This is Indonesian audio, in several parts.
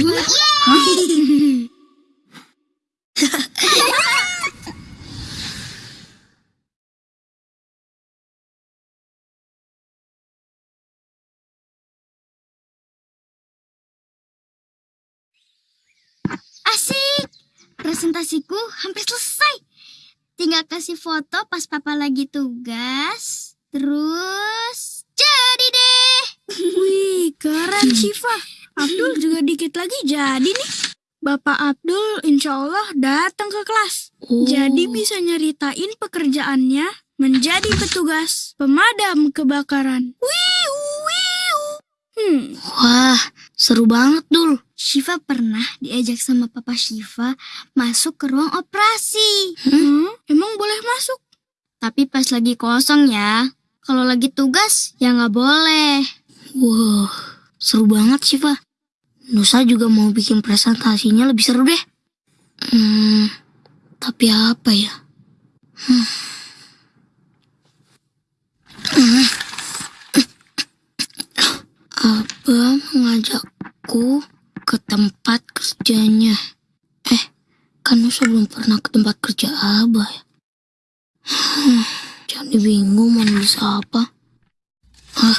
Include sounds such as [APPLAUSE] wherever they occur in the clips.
Asik! Presentasiku hampir selesai. Tinggal kasih foto pas papa lagi tugas. Terus jadi deh. Wih, keren Syifa. Abdul juga dikit lagi jadi nih. Bapak Abdul insya Allah datang ke kelas. Oh. Jadi bisa nyeritain pekerjaannya menjadi petugas pemadam kebakaran. Wiu, wiu. Hmm, Wah, seru banget dul. Shiva pernah diajak sama papa Shiva masuk ke ruang operasi. hmm, emang boleh masuk? Tapi pas lagi kosong ya. Kalau lagi tugas ya nggak boleh. Wow, seru banget Shiva. Nusa juga mau bikin presentasinya lebih seru deh. Hmm, tapi apa ya? Hmm. Abah mengajakku ke tempat kerjanya. Eh, kan Nusa belum pernah ke tempat kerja Abah ya. Hmm, Jadi bingung mau nulis apa. Ah,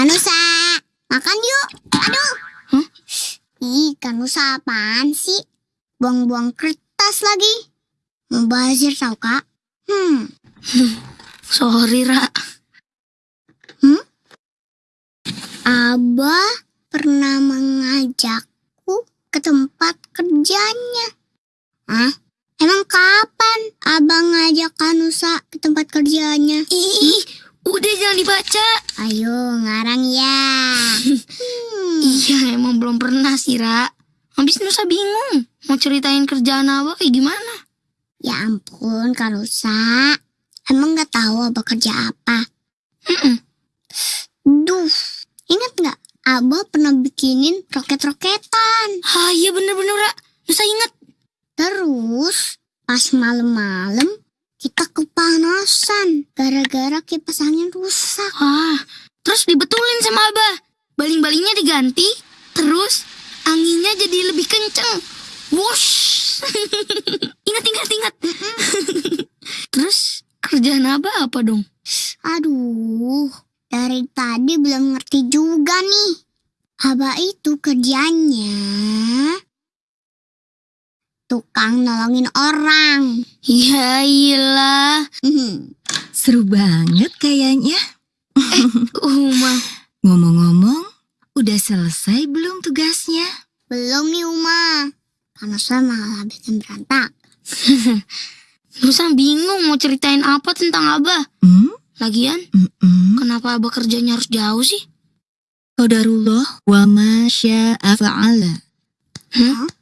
Kanusa, makan yuk. Aduh. Hah? Ih, Kanusa apaan sih? Buang-buang kertas lagi. Mubazir tau kak? Hmm, [LAUGHS] sorry, Ra. Abah pernah mengajakku ke tempat kerjanya. Hah? Emang kapan abang ngajak Kanusa ke tempat kerjanya? Ih, udah jangan dibaca. Ayo, ngarang ya. Hmm. [LAUGHS] Iya, emang belum pernah sih, Ra. Habis Nusa bingung. Mau ceritain kerjaan Abah kayak gimana? Ya ampun, Kanusa. Emang nggak tahu abah kerja apa? Duh, ingat nggak? Abah pernah bikinin roket-roketan. Ah, iya bener-bener, Ra. Nusa inget. Terus, pas malam-malam, kita kepanasan. Gara-gara kipas angin rusak. Ah, terus dibetulin sama Abah. Baling-balingnya diganti. Terus anginnya jadi lebih kenceng. Wush. [LAUGHS] ingat, ingat, ingat. [LAUGHS] terus kerjaan Abah apa dong? Aduh, dari tadi belum ngerti juga nih. Abah itu kerjanya tukang nolongin orang. Ya iyalah. Hmm. Seru banget kayaknya. Uma. Ngomong-ngomong, udah selesai belum tugasnya? Belum nih Uma. Karena saya malah bikin berantak. [LAUGHS] Nusa bingung mau ceritain apa tentang Abah. Hmm? Lagian, Mm-mm. kenapa Abah kerjanya harus jauh sih? Qadarullah wa ma syaa fa'ala. Hah?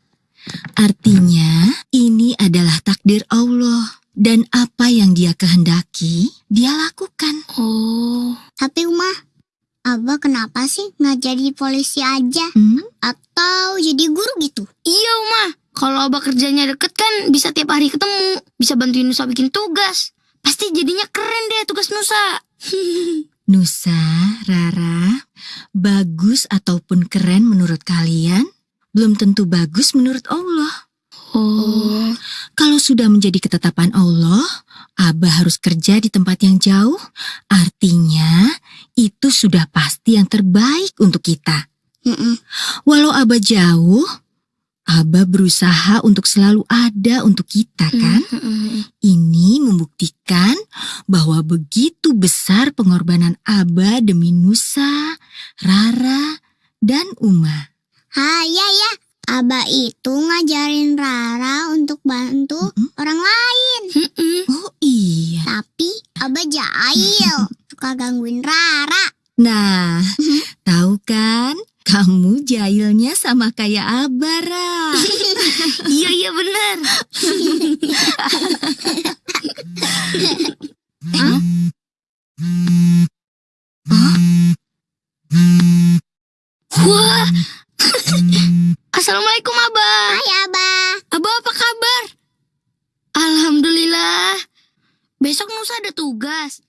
Artinya, ini adalah takdir Allah. Dan apa yang dia kehendaki, dia lakukan. Oh, Tapi Uma, Abah kenapa sih nggak jadi polisi aja? Hmm? Atau jadi guru gitu? iya Uma. Kalau Abah kerjanya deket kan bisa tiap hari ketemu. Bisa bantuin Nusa bikin tugas. Pasti jadinya keren deh tugas Nusa. Nusa, Rara, bagus ataupun keren menurut kalian, belum tentu bagus menurut Allah. Oh, Kalau sudah menjadi ketetapan Allah, Abah harus kerja di tempat yang jauh. Artinya, itu sudah pasti yang terbaik untuk kita. Mm-mm. Walau Abah jauh, Abah berusaha untuk selalu ada untuk kita, kan? Mm-mm. Ini membuktikan bahwa begitu besar pengorbanan Abah demi Nusa, Rara, dan Uma. Ah ya ya, Abah itu ngajarin Rara untuk bantu Mm-mm. orang lain. Mm-mm. Oh iya. Tapi Abah jahil, suka gangguin Rara. Nah, tahu kan? Kamu jahilnya sama kayak Abah, Ra. [LAUGHS] Iya iya benar. [LAUGHS] Assalamualaikum Abah. Hai Abah. Abah apa kabar? Alhamdulillah. Besok Nusa ada tugas.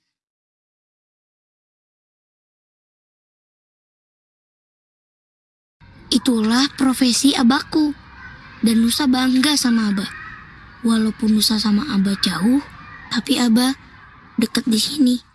Itulah profesi abaku. Dan Nusa bangga sama Abah. Walaupun Nusa sama Abah jauh, tapi Abah dekat di sini.